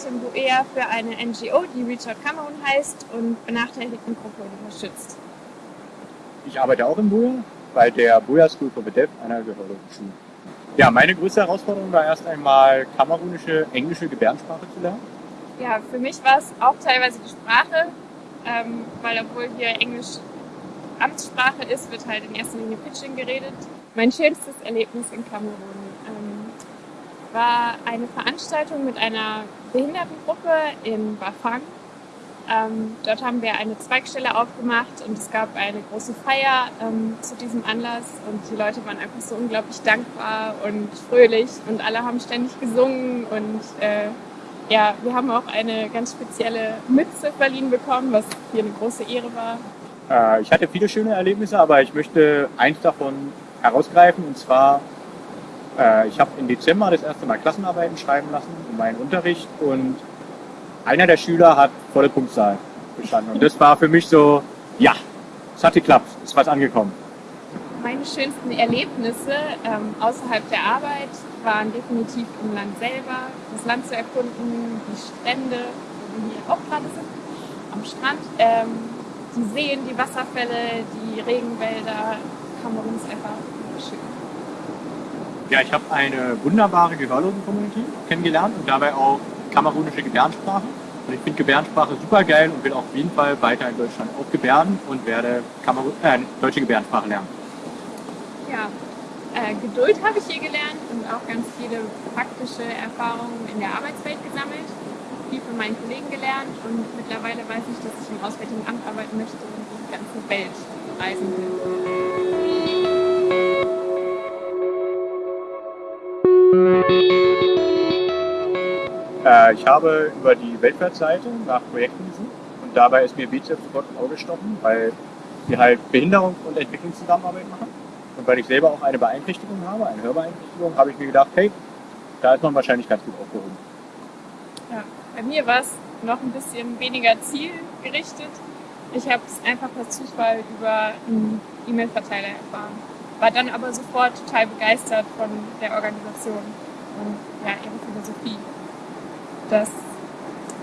arbeite in Buea für eine NGO, die Reach Out Cameroon heißt und benachteiligten Gruppen unterstützt. Ich arbeite auch in Buea bei der Buea School for the Deaf, einer gehörigen Schule. Ja, meine größte Herausforderung war erst einmal kamerunische, englische Gebärdensprache zu lernen. Ja, für mich war es auch teilweise die Sprache, ähm, weil obwohl hier Englisch Amtssprache ist, wird halt in erster Linie Pitching geredet. Mein schönstes Erlebnis in Kamerun ähm, war eine Veranstaltung mit einer Behindertengruppe in Bafang. Ähm, dort haben wir eine Zweigstelle aufgemacht und es gab eine große Feier ähm, zu diesem Anlass und die Leute waren einfach so unglaublich dankbar und fröhlich und alle haben ständig gesungen und äh, ja, wir haben auch eine ganz spezielle Mütze verliehen bekommen, was hier eine große Ehre war. Äh, ich hatte viele schöne Erlebnisse, aber ich möchte eins davon herausgreifen und zwar, äh, ich habe im Dezember das erste Mal Klassenarbeiten schreiben lassen in meinen Unterricht und einer der Schüler hat volle Punktzahl bestanden und das war für mich so, ja, es hat geklappt, es ist was angekommen. Meine schönsten Erlebnisse ähm, außerhalb der Arbeit waren definitiv im Land selber, das Land zu erkunden, die Strände, wo wir hier auch gerade sind, am Strand, ähm, die Seen, die Wasserfälle, die Regenwälder. Kamerun ist einfach schön. Ja, ich habe eine wunderbare Gehörlosen-Community kennengelernt und dabei auch kamerunische Gebärdensprache. Und ich finde Gebärdensprache super geil und will auf jeden Fall weiter in Deutschland auch gebärden und werde Kamerun äh, deutsche Gebärdensprache lernen. Ja, äh, Geduld habe ich hier gelernt und auch ganz viele praktische Erfahrungen in der Arbeitswelt gesammelt viel von meinen Kollegen gelernt und mittlerweile weiß ich, dass ich im Auswärtigen Amt arbeiten möchte und die ganze Welt reisen will. Ich habe über die Weltwärtsseite nach Projekten gesucht und dabei ist mir BZF sofort ins Auge gestochen, weil wir halt Behinderung und Entwicklungszusammenarbeit machen. Und weil ich selber auch eine Beeinträchtigung habe, eine Hörbeeinträchtigung, habe ich mir gedacht, hey, da ist man wahrscheinlich ganz gut aufgehoben. Ja. Bei mir war es noch ein bisschen weniger zielgerichtet. Ich habe es einfach per Zufall über einen E-Mail-Verteiler erfahren. War dann aber sofort total begeistert von der Organisation und ja, ihrer Philosophie. Dass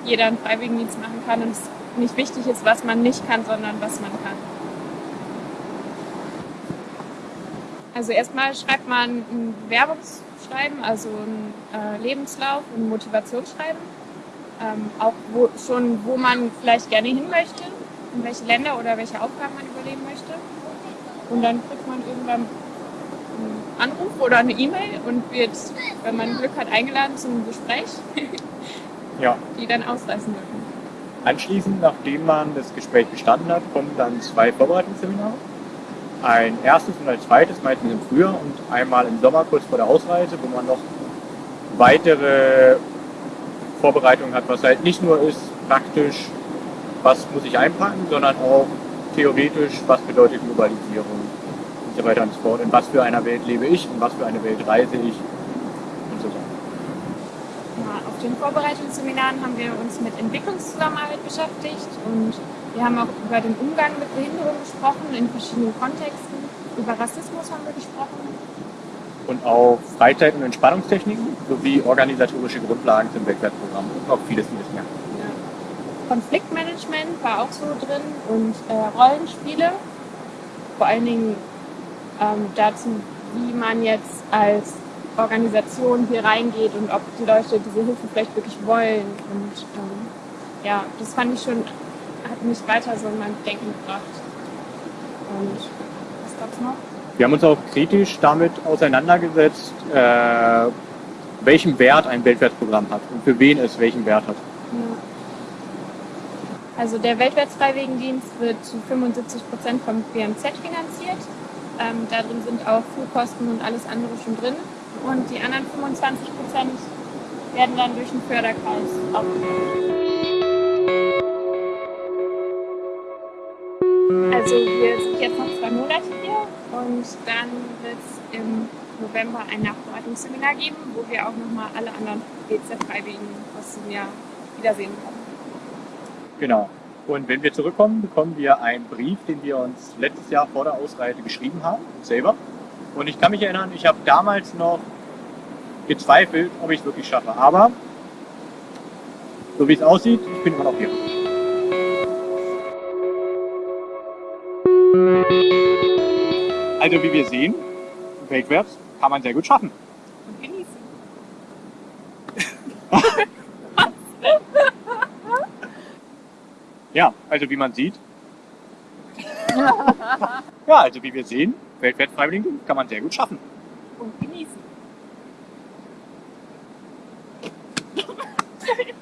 jeder einen Freiwilligendienst machen kann und es nicht wichtig ist, was man nicht kann, sondern was man kann. Also erstmal schreibt man ein Bewerbungsschreiben, also ein äh, Lebenslauf ein Motivationsschreiben ähm, auch wo, schon, wo man vielleicht gerne hin möchte, in welche Länder oder welche Aufgaben man übernehmen möchte. Und dann kriegt man irgendwann einen Anruf oder eine E-Mail und wird, wenn man Glück hat, eingeladen zum Gespräch, ja. die dann ausreißen dürfen. Anschließend, nachdem man das Gespräch bestanden hat, kommen dann zwei Vorbereitungsseminare. Ein erstes und ein zweites, meistens im Frühjahr und einmal im Sommer kurz vor der Ausreise, wo man noch weitere Vorbereitung hat, was halt nicht nur ist praktisch, was muss ich einpacken, sondern auch theoretisch, was bedeutet Globalisierung und so weiter und so fort. In was für einer Welt lebe ich, in was für eine Welt reise ich und so weiter. Ja, auf den Vorbereitungsseminaren haben wir uns mit Entwicklungszusammenarbeit beschäftigt und wir haben auch über den Umgang mit Behinderung gesprochen in verschiedenen Kontexten. Über Rassismus haben wir gesprochen und auch Freizeit- und Entspannungstechniken sowie organisatorische Grundlagen zum Weltwertprogramm und noch vieles, vieles mehr. Ja. Konfliktmanagement war auch so drin und äh, Rollenspiele, vor allen Dingen ähm, dazu, wie man jetzt als Organisation hier reingeht und ob die Leute diese Hilfe vielleicht wirklich wollen. Und ähm, ja, das fand ich schon, hat mich weiter so in meinem Denken gebracht. Und was gab's noch? Wir haben uns auch kritisch damit auseinandergesetzt, äh, welchen Wert ein Weltwärtsprogramm hat und für wen es welchen Wert hat. Also der Weltwärtsfreiwilligendienst wird zu 75 Prozent vom BMZ finanziert. Ähm, da drin sind auch Flugkosten und alles andere schon drin. Und die anderen 25 Prozent werden dann durch den Förderkreis aufgenommen. Also wir sind jetzt noch zwei Monate hier und dann wird es im November ein Nachbereitungsseminar geben, wo wir auch nochmal alle anderen BZ-Freiwilligen aus diesem Jahr wiedersehen können. Genau. Und wenn wir zurückkommen, bekommen wir einen Brief, den wir uns letztes Jahr vor der Ausreise geschrieben haben, selber. Und ich kann mich erinnern, ich habe damals noch gezweifelt, ob ich es wirklich schaffe. Aber so wie es aussieht, ich bin immer noch hier. Also wie wir sehen, Weltwärts kann man sehr gut schaffen. Und genießen. Ja, also wie man sieht. ja, also wie wir sehen, Weltweit Freiwilligendienst kann man sehr gut schaffen. Und genießen.